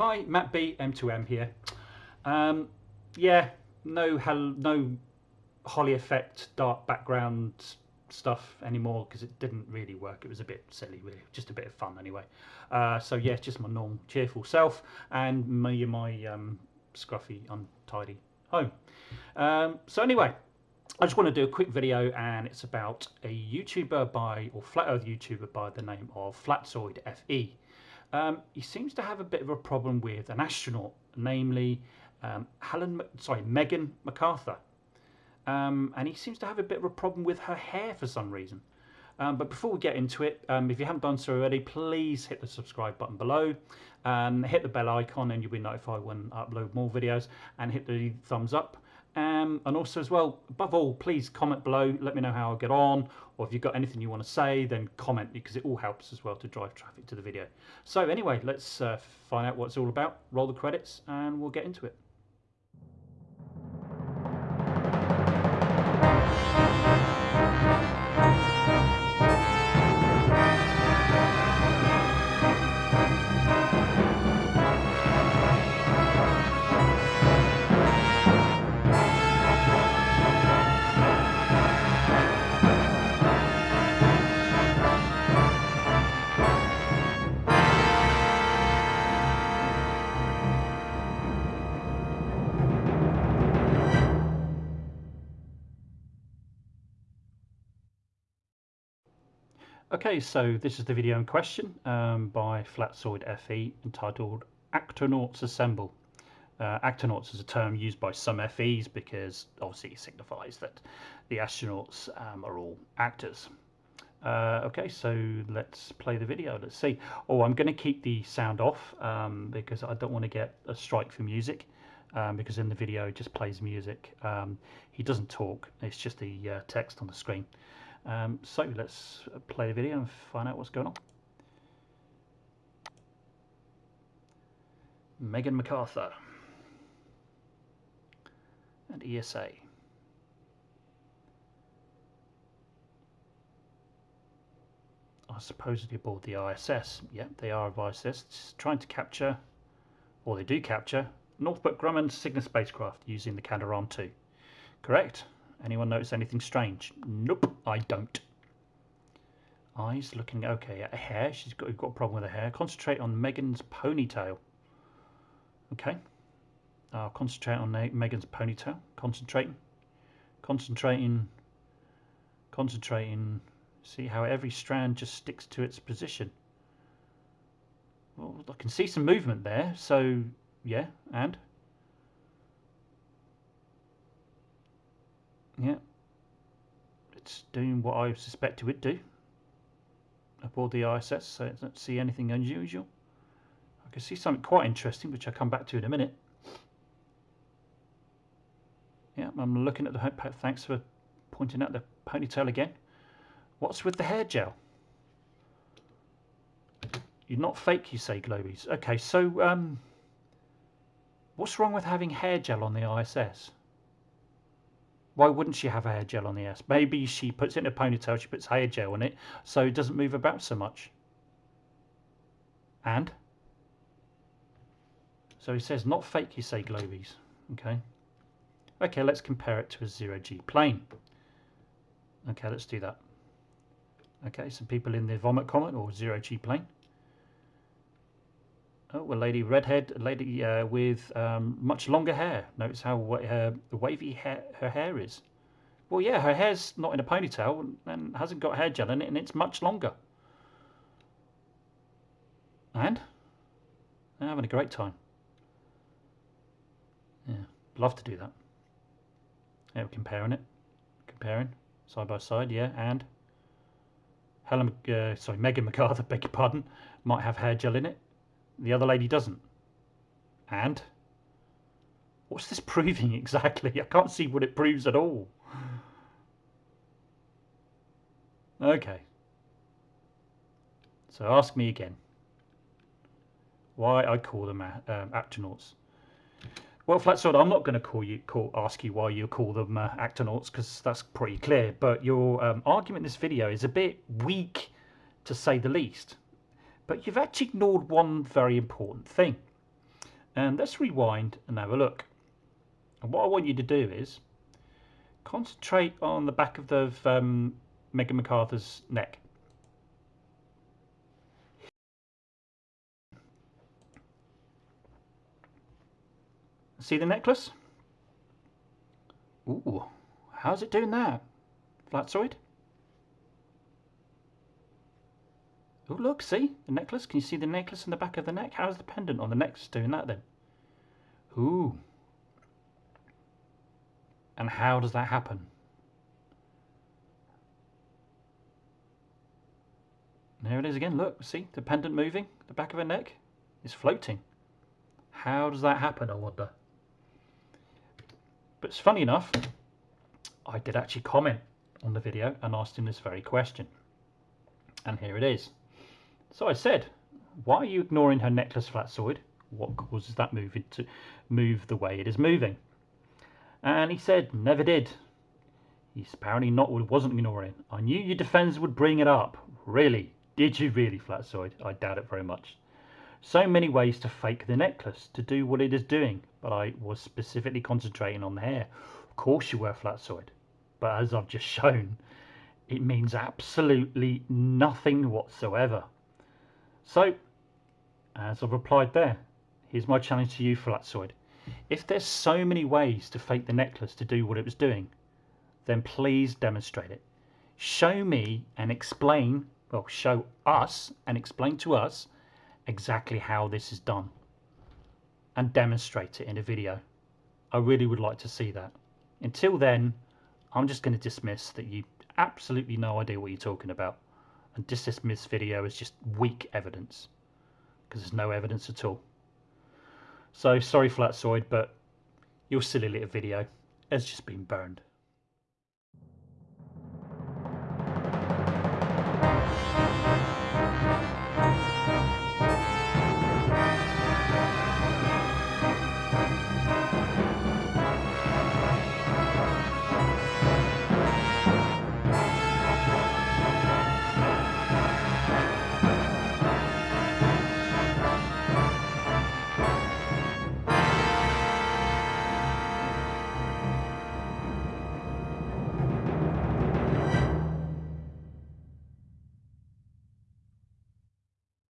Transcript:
Hi, Matt B, M2M here. Um, yeah, no, no Holly effect, dark background stuff anymore because it didn't really work. It was a bit silly, really, just a bit of fun anyway. Uh, so yeah, just my normal cheerful self and me and my um, scruffy, untidy home. Um, so anyway, I just want to do a quick video and it's about a YouTuber by, or flat earth YouTuber by the name of Flatzoid FE. Um, he seems to have a bit of a problem with an astronaut, namely um, Helen, sorry, Megan McArthur. Um, and he seems to have a bit of a problem with her hair for some reason. Um, but before we get into it, um, if you haven't done so already, please hit the subscribe button below and hit the bell icon and you'll be notified when I upload more videos and hit the thumbs up. Um, and also as well, above all, please comment below, let me know how I get on, or if you've got anything you want to say, then comment because it all helps as well to drive traffic to the video. So anyway, let's uh, find out what it's all about, roll the credits, and we'll get into it. Okay, so this is the video in question um, by Flatzoid FE entitled Actonauts Assemble. Uh, actonauts is a term used by some FEs because obviously it signifies that the astronauts um, are all actors. Uh, okay, so let's play the video. Let's see. Oh, I'm going to keep the sound off um, because I don't want to get a strike for music um, because in the video it just plays music. Um, he doesn't talk, it's just the uh, text on the screen. Um, so let's play the video and find out what's going on. Megan McArthur and ESA. Are supposedly aboard the ISS. Yeah, they are of ISS, trying to capture, or they do capture, Northrop Grumman Cygnus spacecraft using the Canadarm2. Correct? Anyone notice anything strange? Nope, I don't. Eyes looking okay. At hair, she's got, got a problem with her hair. Concentrate on Megan's ponytail. Okay. I'll concentrate on Megan's ponytail. Concentrating. Concentrating. Concentrating. See how every strand just sticks to its position. Well, I can see some movement there. So, yeah, and? Yeah. It's doing what I suspect it would do aboard the ISS, so I don't see anything unusual. I can see something quite interesting, which I'll come back to in a minute. Yeah, I'm looking at the... Thanks for pointing out the ponytail again. What's with the hair gel? You're not fake, you say, Globies. Okay, so um, what's wrong with having hair gel on the ISS? Why wouldn't she have hair gel on the S? Maybe she puts it in a ponytail, she puts hair gel on it, so it doesn't move about so much. And? So he says, not fake, you say, Globies. Okay. Okay, let's compare it to a zero-G plane. Okay, let's do that. Okay, some people in the vomit comet or zero-G plane. Oh, a lady redhead, a lady uh, with um, much longer hair. Notice how uh, wavy hair, her hair is. Well, yeah, her hair's not in a ponytail and hasn't got hair gel in it, and it's much longer. And? They're having a great time. Yeah, love to do that. Yeah, we're comparing it. Comparing, side by side, yeah, and? Helen, uh, sorry, Megan McArthur, beg your pardon, might have hair gel in it. The other lady doesn't. And? What's this proving exactly? I can't see what it proves at all. Okay. So ask me again. Why I call them uh, um, actonauts. Well, Flatzoid, I'm not going to call you, call, ask you why you call them uh, actonauts because that's pretty clear. But your um, argument in this video is a bit weak, to say the least. But you've actually ignored one very important thing. And let's rewind and have a look. And what I want you to do is concentrate on the back of the um, Megan McArthur's neck. See the necklace? Ooh, how's it doing that? Flatzoid? Oh look, see the necklace? Can you see the necklace in the back of the neck? How's the pendant on the neck doing that then? Ooh. And how does that happen? There it is again, look, see the pendant moving, the back of her neck is floating. How does that happen, I wonder? But it's funny enough, I did actually comment on the video and asked him this very question. And here it is. So I said, why are you ignoring her necklace flatzoid? What causes that moving to move the way it is moving? And he said, never did. He's apparently not wasn't ignoring. I knew your defenders would bring it up. Really? Did you really, Flatzoid? I doubt it very much. So many ways to fake the necklace, to do what it is doing, but I was specifically concentrating on the hair. Of course you were, Flatzoid. But as I've just shown, it means absolutely nothing whatsoever. So, as I've replied there, here's my challenge to you, Flatzoid. If there's so many ways to fake the necklace to do what it was doing, then please demonstrate it. Show me and explain, well, show us and explain to us exactly how this is done and demonstrate it in a video. I really would like to see that. Until then, I'm just going to dismiss that you absolutely no idea what you're talking about and dismiss video as just weak evidence because there's no evidence at all. So sorry Flatzoid, but your silly little video has just been burned.